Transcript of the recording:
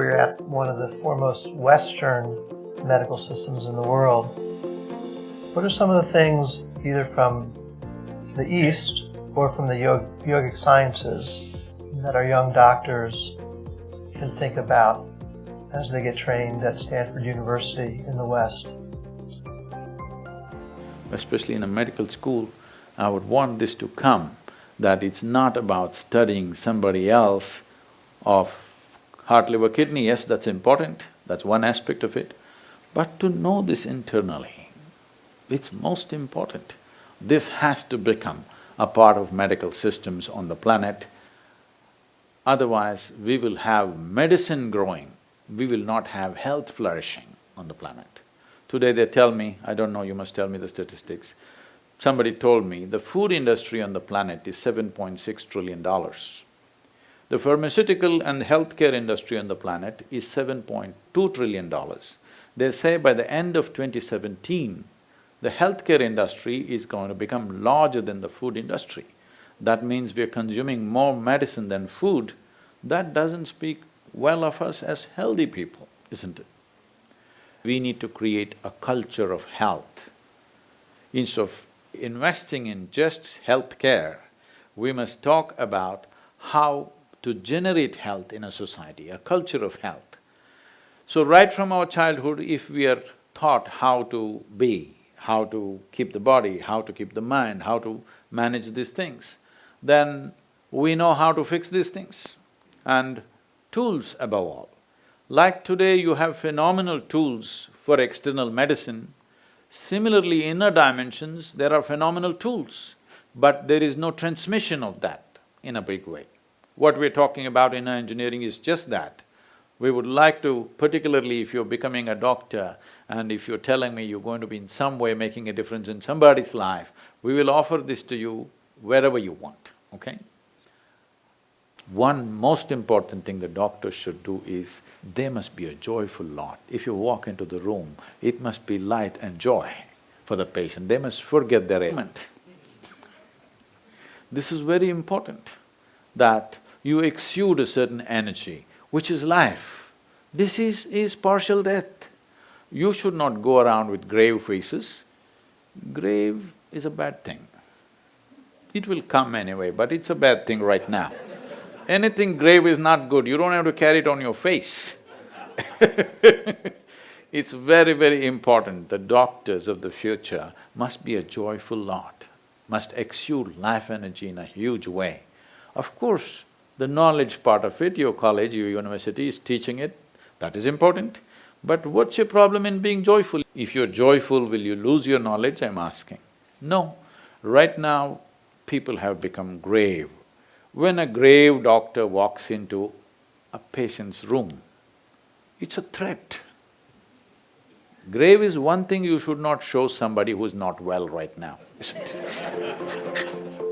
We're at one of the foremost Western medical systems in the world. What are some of the things, either from the East or from the yogic sciences, that our young doctors can think about as they get trained at Stanford University in the West? Especially in a medical school, I would want this to come, that it's not about studying somebody else of heart, liver, kidney, yes, that's important, that's one aspect of it, but to know this internally, it's most important. This has to become a part of medical systems on the planet. Otherwise, we will have medicine growing, we will not have health flourishing on the planet. Today they tell me, I don't know, you must tell me the statistics, somebody told me the food industry on the planet is seven point six trillion dollars. The pharmaceutical and healthcare industry on the planet is seven point two trillion dollars. They say by the end of 2017, the healthcare industry is going to become larger than the food industry. That means we're consuming more medicine than food. That doesn't speak well of us as healthy people, isn't it? We need to create a culture of health. Instead of investing in just health care, we must talk about how to generate health in a society, a culture of health. So right from our childhood, if we are taught how to be, how to keep the body, how to keep the mind, how to manage these things, then we know how to fix these things. And tools above all. Like today you have phenomenal tools for external medicine, similarly inner dimensions there are phenomenal tools, but there is no transmission of that in a big way. What we're talking about Inner Engineering is just that. We would like to, particularly if you're becoming a doctor and if you're telling me you're going to be in some way making a difference in somebody's life, we will offer this to you wherever you want, okay? One most important thing the doctors should do is, they must be a joyful lot. If you walk into the room, it must be light and joy for the patient, they must forget their ailment. This is very important, that you exude a certain energy, which is life. This is… is partial death. You should not go around with grave faces. Grave is a bad thing. It will come anyway, but it's a bad thing right now. Anything grave is not good, you don't have to carry it on your face It's very, very important, the doctors of the future must be a joyful lot, must exude life energy in a huge way. Of course, the knowledge part of it, your college, your university is teaching it, that is important. But what's your problem in being joyful? If you're joyful, will you lose your knowledge, I'm asking? No. Right now, people have become grave. When a grave doctor walks into a patient's room, it's a threat. Grave is one thing you should not show somebody who's not well right now, isn't it?